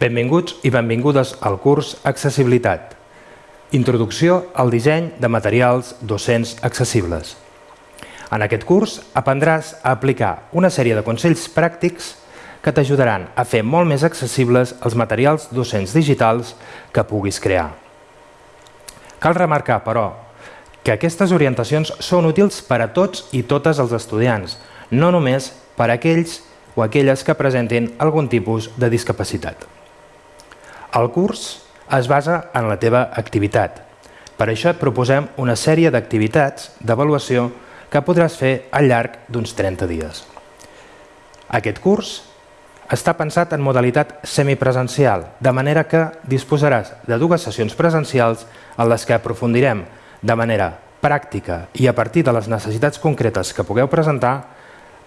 Benvinguts i benvingudes al curs Accessibilitat. Introducció al disseny de materials docents accessibles. En aquest curs aprendràs a aplicar una sèrie de consells pràctics que t'ajudaran a fer molt més accessibles els materials docents digitals que puguis crear. Cal remarcar, però, que aquestes orientacions són útils per a tots i totes els estudiants, no només per a aquells o aquelles que presentin algun tipus de discapacitat. El curs es basa en la teva activitat. Per això et proposem una sèrie d'activitats d'avaluació que podràs fer al llarg d'uns 30 dies. Aquest curs està pensat en modalitat semipresencial, de manera que disposaràs de dues sessions presencials en les que aprofundirem de manera pràctica i a partir de les necessitats concretes que pugueu presentar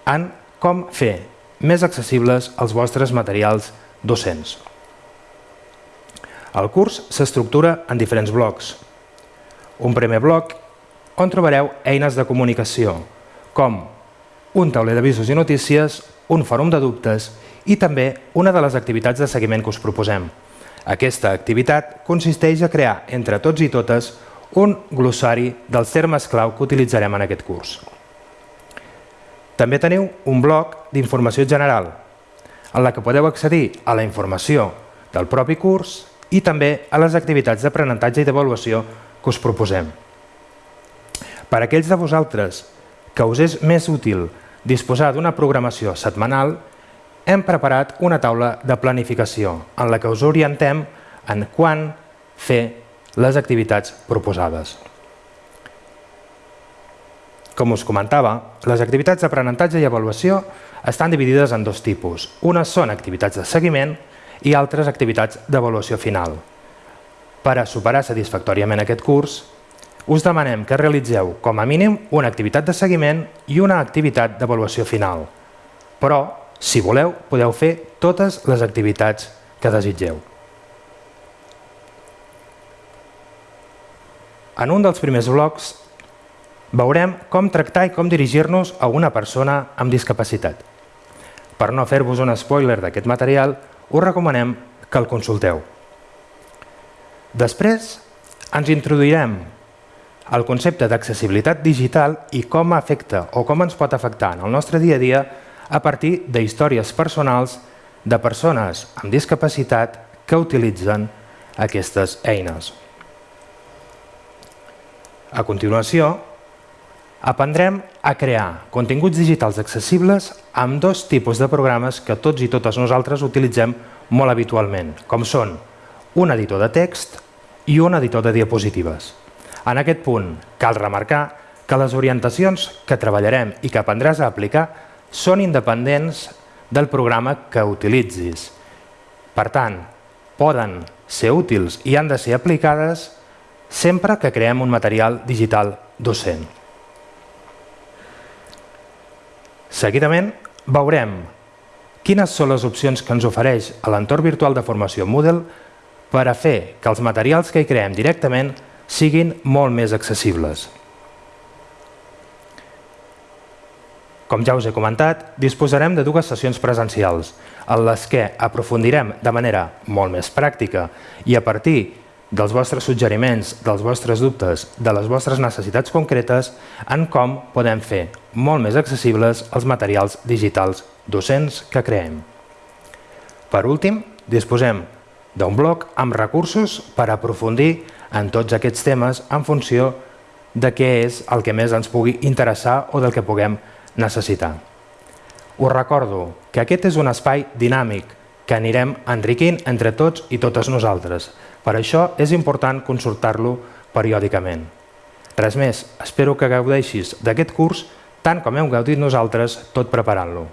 en com fer més accessibles els vostres materials docents. El curs s'estructura en diferents blocs. Un primer bloc on trobareu eines de comunicació, com un tauler d'avisos i notícies, un fòrum de dubtes i també una de les activitats de seguiment que us proposem. Aquesta activitat consisteix a crear entre tots i totes un glossari dels termes clau que utilitzarem en aquest curs. També teniu un bloc d'informació general, en la que podeu accedir a la informació del propi curs i també a les activitats d'aprenentatge i d'avaluació que us proposem. Per a aquells de vosaltres que us és més útil disposar d'una programació setmanal, hem preparat una taula de planificació en la que us orientem en quan fer les activitats proposades. Com us comentava, les activitats d'aprenentatge i avaluació estan dividides en dos tipus. Unes són activitats de seguiment i altres activitats d'avaluació final. Per a superar satisfactòriament aquest curs, us demanem que realitzeu com a mínim una activitat de seguiment i una activitat d'avaluació final. Però, si voleu, podeu fer totes les activitats que desitgeu. En un dels primers blocs veurem com tractar i com dirigir-nos a una persona amb discapacitat. Per no fer-vos un spoiler d'aquest material, us recomanem que el consulteu. Després ens introduirem al concepte d'accessibilitat digital i com afecta o com ens pot afectar en el nostre dia a dia a partir de històries personals de persones amb discapacitat que utilitzen aquestes eines. A continuació, aprendrem a crear continguts digitals accessibles amb dos tipus de programes que tots i totes nosaltres utilitzem molt habitualment, com són un editor de text i un editor de diapositives. En aquest punt cal remarcar que les orientacions que treballarem i que aprendràs a aplicar són independents del programa que utilitzis. Per tant, poden ser útils i han de ser aplicades sempre que creem un material digital docent. Seguidament veurem quines són les opcions que ens ofereix a l'entorn virtual de formació Moodle per a fer que els materials que hi creem directament siguin molt més accessibles. Com ja us he comentat, disposarem de dues sessions presencials, en les que aprofundirem de manera molt més pràctica i a partir dels vostres suggeriments, dels vostres dubtes, de les vostres necessitats concretes en com podem fer molt més accessibles els materials digitals docents que creem. Per últim, disposem d'un bloc amb recursos per aprofundir en tots aquests temes en funció de què és el que més ens pugui interessar o del que puguem necessitar. Us recordo que aquest és un espai dinàmic que anirem enriquint entre tots i totes nosaltres, per això és important consultar-lo periòdicament. Res més, espero que gaudeixis d'aquest curs tant com hem gaudit nosaltres tot preparant-lo.